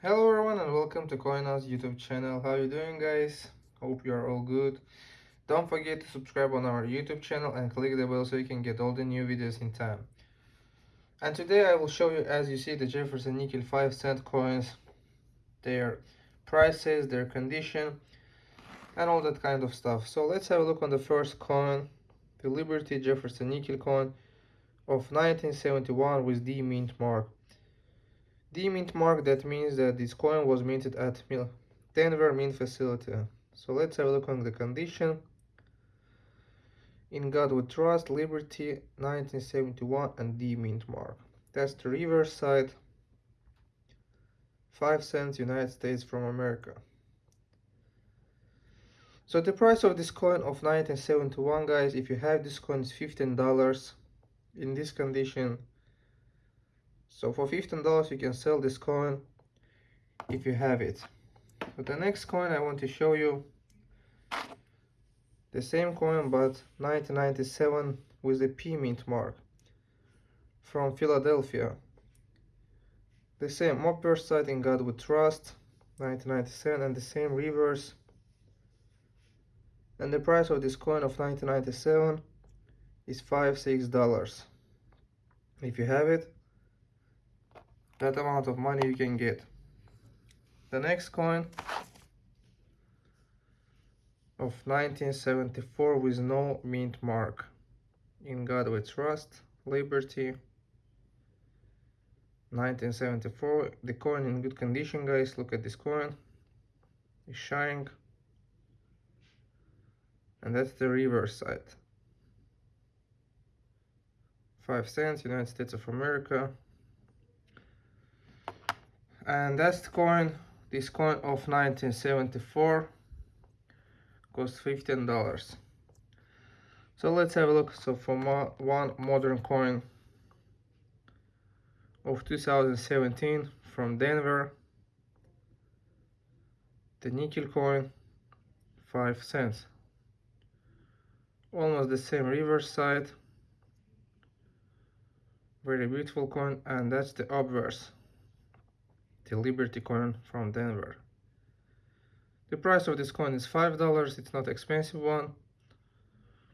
Hello everyone and welcome to CoinOS YouTube channel. How you doing guys? Hope you are all good. Don't forget to subscribe on our YouTube channel and click the bell so you can get all the new videos in time. And today I will show you as you see the Jefferson Nickel 5 cent coins, their prices, their condition and all that kind of stuff. So let's have a look on the first coin, the Liberty Jefferson Nickel coin of 1971 with the mint mark. The mint mark, that means that this coin was minted at Denver Mint Facility. So let's have a look on the condition. In God We Trust, Liberty, 1971 and the mint mark. That's the reverse side. 5 cents United States from America. So the price of this coin of 1971 guys, if you have this coin is $15. In this condition so for $15 you can sell this coin if you have it. But the next coin I want to show you the same coin but 1997 with the P mint mark from Philadelphia. The same upper side in God We Trust 1997 and the same reverse. And the price of this coin of 1997 is five six dollars. If you have it that amount of money you can get. The next coin of 1974 with no mint mark. In God We Trust, Liberty. 1974. The coin in good condition, guys. Look at this coin. It's shining. And that's the reverse side. 5 cents, United States of America and that's the coin this coin of 1974 cost 15 dollars. So let's have a look. So for mo one modern coin of 2017 from Denver. The nickel coin 5 cents. Almost the same reverse side very beautiful coin and that's the obverse the Liberty coin from Denver. The price of this coin is $5, it's not expensive one,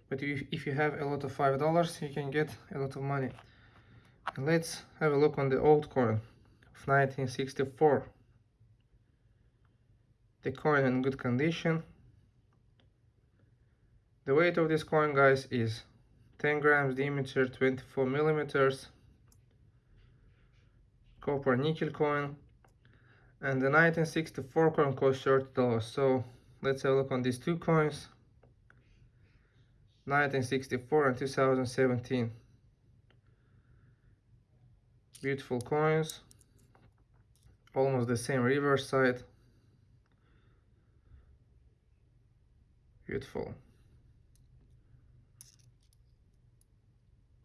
but if you have a lot of $5, you can get a lot of money. And let's have a look on the old coin of 1964. The coin in good condition. The weight of this coin, guys, is 10 grams diameter, 24 millimeters. Copper nickel coin, and the 1964 coin cost $30 so let's have a look on these two coins. 1964 and 2017 beautiful coins. Almost the same reverse side. Beautiful.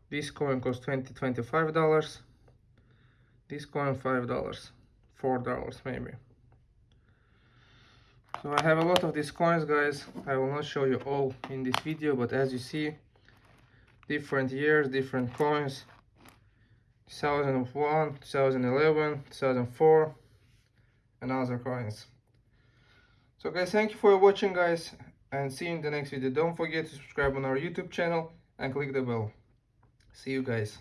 This coin cost 20 25 dollars. This coin five dollars four dollars maybe. So I have a lot of these coins guys. I will not show you all in this video but as you see different years different coins. 2001 2011 2004 and other coins. So guys thank you for watching guys and see you in the next video. Don't forget to subscribe on our youtube channel and click the bell. See you guys